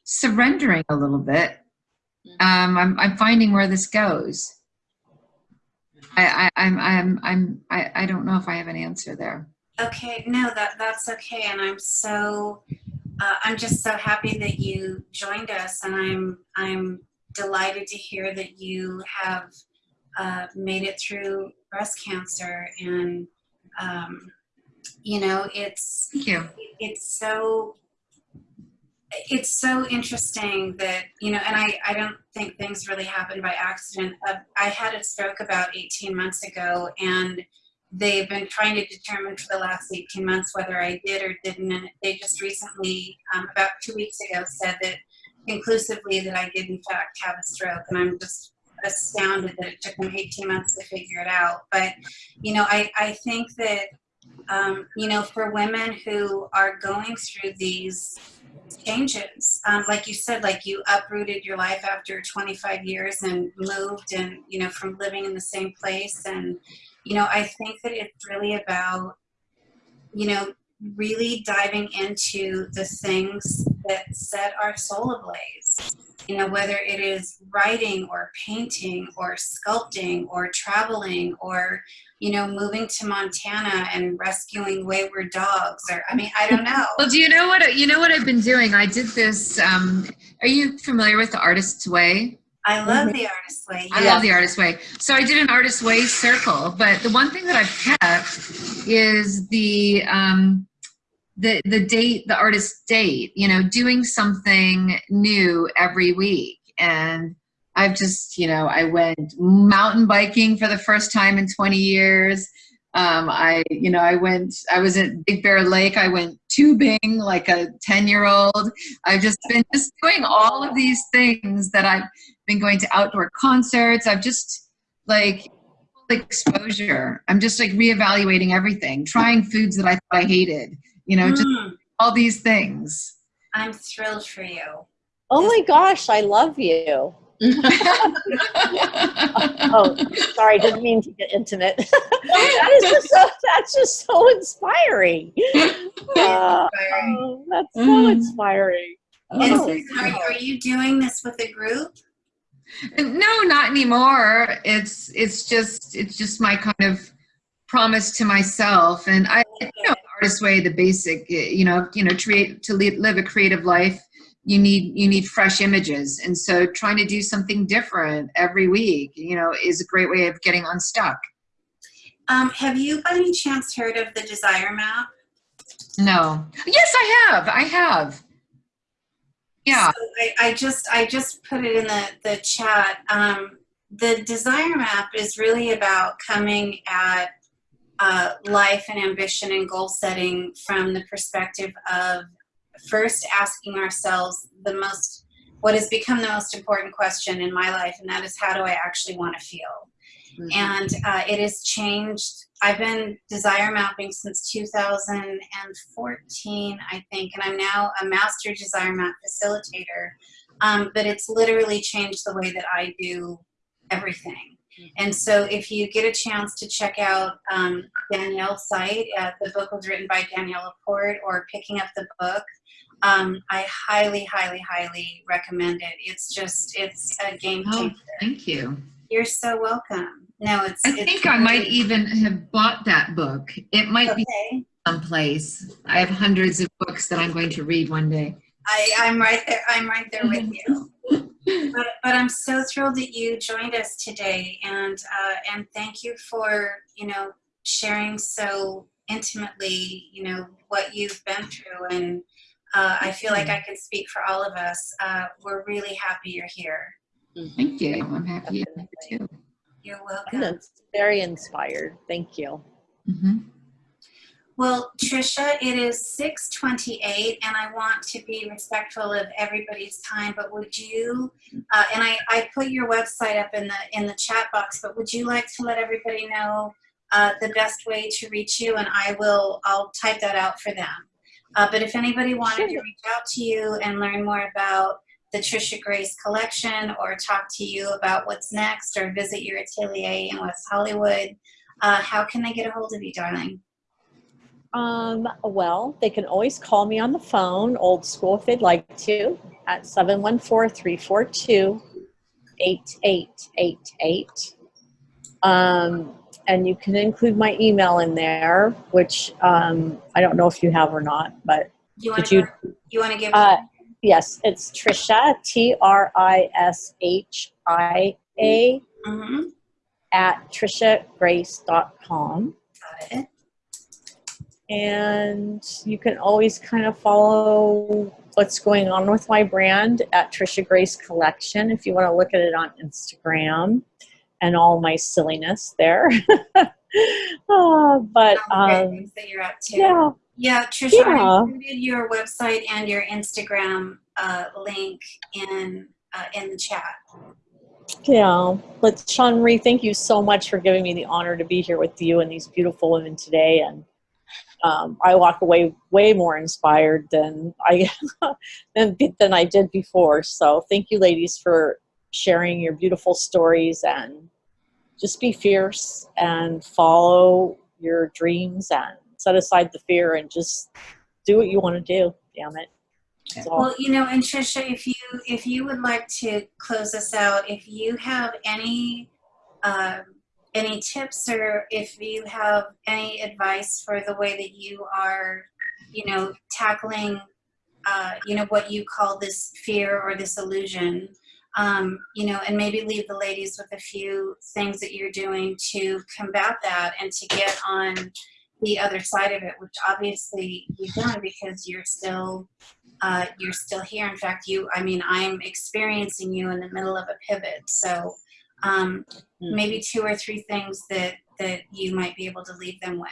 surrendering a little bit. Um, I'm I'm finding where this goes. I, I I'm I'm I'm I, I don't know if I have an answer there. Okay, no, that that's okay, and I'm so uh, I'm just so happy that you joined us, and I'm I'm delighted to hear that you have uh, made it through breast cancer, and um, you know it's Thank you. it's so it's so interesting that you know and i i don't think things really happen by accident uh, i had a stroke about 18 months ago and they've been trying to determine for the last 18 months whether i did or didn't and they just recently um, about two weeks ago said that conclusively that i did in fact have a stroke and i'm just astounded that it took them 18 months to figure it out but you know i i think that um, you know, for women who are going through these changes, um, like you said, like you uprooted your life after 25 years and moved and, you know, from living in the same place. And, you know, I think that it's really about, you know, really diving into the things that set our soul ablaze. You know, whether it is writing or painting or sculpting or traveling or, you know, moving to Montana and rescuing wayward dogs or, I mean, I don't know. [LAUGHS] Well, do you know what you know what I've been doing? I did this. Um, are you familiar with the Artist's Way? I love the artist way. I love the artist way. So I did an artist way circle, but the one thing that I've kept is the um, the the date, the artist date. You know, doing something new every week, and I've just you know I went mountain biking for the first time in 20 years. Um, I you know I went I was at Big Bear Lake. I went tubing like a 10 year old. I've just been just doing all of these things that I've been going to outdoor concerts. I've just like exposure. I'm just like reevaluating everything, trying foods that I thought I hated, you know, just Mm, all these things. I'm thrilled for you. Oh my gosh, I love you. [LAUGHS] Oh, sorry, didn't mean to get intimate. [LAUGHS] that is just so, that's just so inspiring. [LAUGHS] Uh, oh, that's so Mm. inspiring. Oh. Susan, are, are you doing this with a group? No, not anymore. It's it's just it's just my kind of promise to myself, and I you know artist way the basic you know you know create to live a creative life. You need you need fresh images, and so trying to do something different every week, you know, is a great way of getting unstuck. Um, have you by any chance heard of the Desire Map? No. Yes, I have. I have. Yeah. So I, I just I just put it in the the chat. Um, the Desire Map is really about coming at uh, life and ambition and goal setting from the perspective of first asking ourselves the most what has become the most important question in my life, and that is how do I actually want to feel? And uh, it has changed. I've been desire mapping since 2014, I think, and I'm now a master desire map facilitator. Um, but it's literally changed the way that I do everything. And so, if you get a chance to check out um, Danielle's site, uh, the book was written by Danielle Laporte, or picking up the book, um, I highly, highly, highly recommend it. It's just, it's a game changer. Oh, changer. thank you. You're so welcome. No, it's. I it's think I might even have bought that book. It might be someplace. I have hundreds of books that I'm going to read one day. I, I'm right there. I'm right there with you. But, but I'm so thrilled that you joined us today, and uh, and thank you for you know sharing so intimately you know what you've been through, and uh, I feel like I can speak for all of us. Uh, we're really happy you're here. Thank you. I'm happy you're too. You're I'm welcome. very inspired. Thank you. Mhm. Well, Trisha, it is 6:28, and I want to be respectful of everybody's time. But would you? Uh, and I, I put your website up in the in the chat box. But would you like to let everybody know uh, the best way to reach you? And I will. I'll type that out for them. Uh, but if anybody wanted to reach out to you and learn more about the Trisha Grace collection, or talk to you about what's next, or visit your atelier in West Hollywood, uh, how can they get a hold of you, darling? Um, well, they can always call me on the phone, old school if they'd like to, at 714-342-8888. Um, and you can include my email in there, which um, I don't know if you have or not, but You want Did to you- you want to give uh, yes, it's Trisha, T-R-I-S-H-I-A Mhm. at trishagrace.com. Got it. and you can always kind of follow what's going on with my brand at Trisha Grace Collection if you want to look at it on Instagram and all my silliness there. [LAUGHS] Uh, but All the great um, that you're up to. yeah, Yeah, Trisha, Yeah. I included your website and your Instagram uh, link in uh, in the chat. yeah. But Sean Marie, thank you so much for giving me the honor to be here with you and these beautiful women today. And um, I walk away way more inspired than I [LAUGHS] than, than I did before. So thank you, ladies, for sharing your beautiful stories and just be fierce and follow your dreams and set aside the fear and just do what you want to do. Damn it. That's. Well, you know, and Trisha, if you if you would like to close us out, if you have any um, any tips or if you have any advice for the way that you are, you know, tackling, uh, you know, what you call this fear or this illusion, um, you know, and maybe leave the ladies with a few things that you're doing to combat that and to get on the other side of it, which obviously you've done because you're still uh, you're still here. In fact, you, I mean, I'm experiencing you in the middle of a pivot. So um, maybe two or three things that that you might be able to leave them with.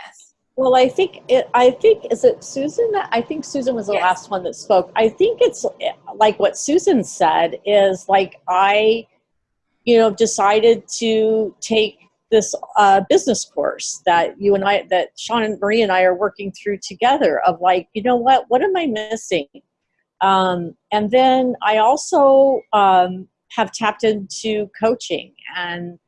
Well, I think it, I think is it Susan. I think Susan was the Yes. last one that spoke. I think it's eh, like what Susan said is like I, you know, decided to take this uh, business course that you and I, that Sean and Marie and I are working through together. Of like, you know what? What am I missing? Um, and then I also um, have tapped into coaching and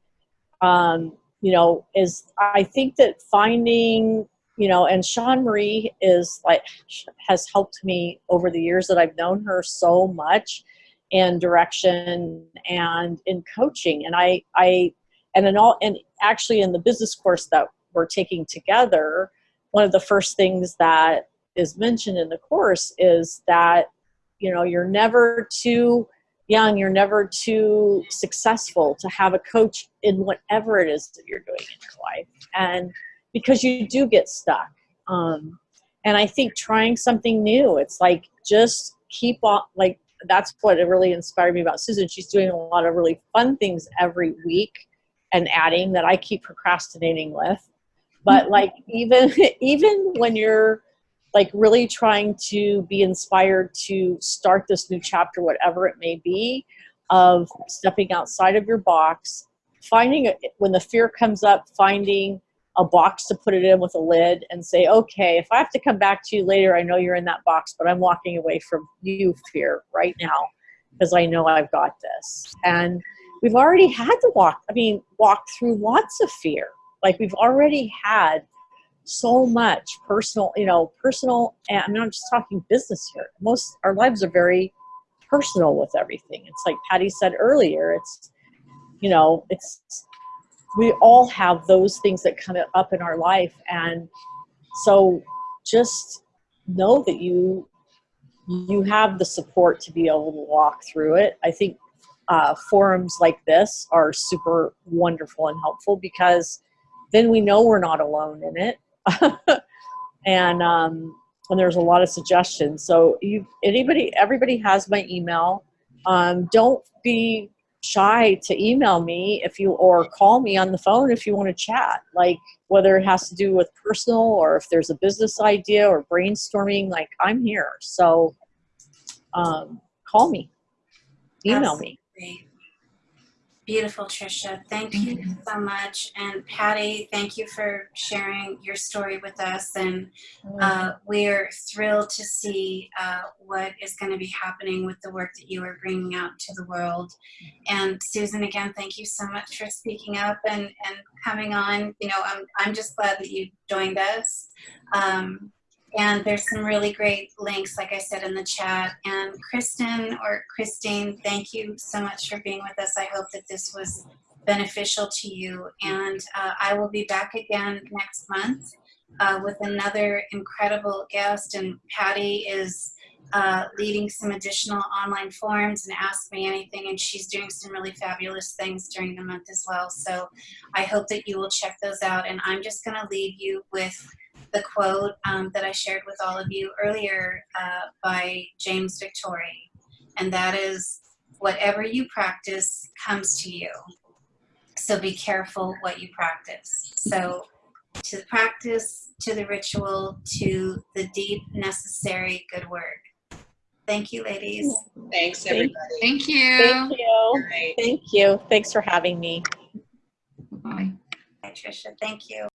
um, you know is i think that finding you know and sean marie is like has helped me over the years that i've known her so much in direction and in coaching and i i and in all and actually in the business course that we're taking together one of the first things that is mentioned in the course is that you know you're never too young, you're never too successful to have a coach in whatever it is that you're doing in your life. And because you do get stuck. Um, and I think trying something new, it's like just keep on, like, that's what it really inspired me about Susan. She's doing a lot of really fun things every week and adding that I keep procrastinating with. But mm-hmm. like even [LAUGHS] even when you're like really trying to be inspired to start this new chapter, whatever it may be, of stepping outside of your box, finding a, when the fear comes up, finding a box to put it in with a lid and say, okay, if I have to come back to you later, I know you're in that box, but I'm walking away from you, fear, right now, because I know I've got this. And we've already had to walk, I mean, walk through lots of fear. Like we've already had so much personal, you know, personal, and I'm not just talking business here. Most, our lives are very personal with everything. It's like Patty said earlier, it's, you know, it's, we all have those things that come up in our life. And so just know that you, you have the support to be able to walk through it. I think uh, forums like this are super wonderful and helpful because then we know we're not alone in it [LAUGHS] and um, and there's a lot of suggestions. So you anybody everybody has my email. Um, don't be shy to email me if you or call me on the phone if you want to chat. Like whether it has to do with personal or if there's a business idea or brainstorming. Like I'm here. So um, call me, email me. Beautiful, Trisha. Thank you so much. And Patty, thank you for sharing your story with us. And uh, we're thrilled to see uh, what is going to be happening with the work that you are bringing out to the world. And Susan, again, thank you so much for speaking up and, and coming on. You know, I'm, I'm just glad that you joined us. Um, and there's some really great links, like I said in the chat. And Kristen or Christine, thank you so much for being with us. I hope that this was beneficial to you. And uh, I will be back again next month uh, with another incredible guest. And Patty is uh, leading some additional online forums and Ask Me Anything. And she's doing some really fabulous things during the month as well. So I hope that you will check those out. And I'm just going to leave you with the quote um, that I shared with all of you earlier uh, by James Victore, and that is, whatever you practice comes to you. So be careful what you practice. So to the practice, to the ritual, to the deep, necessary good work. Thank you, ladies. Thanks, Thank- everybody. Thank you. Thank you. All right. Thank you. Thanks for having me. Bye. Bye, Tricia. Thank you.